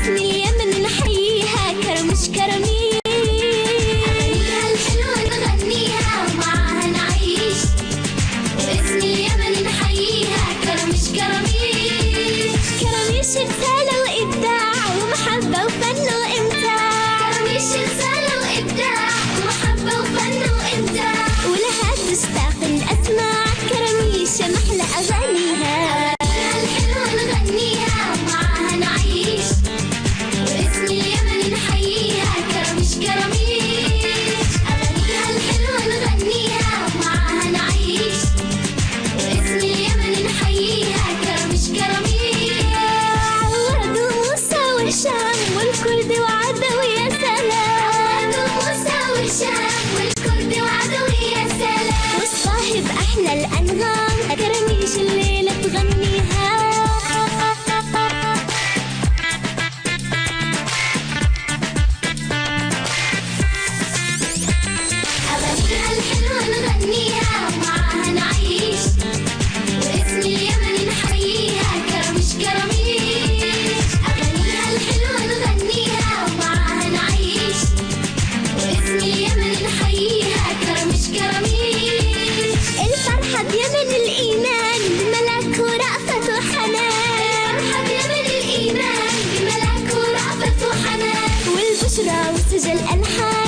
وباسم اليمن نحييها كرمش كرميش أغانيها الحلوة نغنيها ومعاها نعيش وباسم اليمن نحييها كرمش كرميش كرميش رسالة وإبداع ومحبة وفن. والصاحب أحلى الأنغام كرميش الليلة تغنيها. أغانيها الحلوة نغنيها ومعاها نعيش. واسم اليمن نحييها كرمش كرميش. يا الإيمان ملك ورأفة حنان. مرحب وسجى الأنحاء.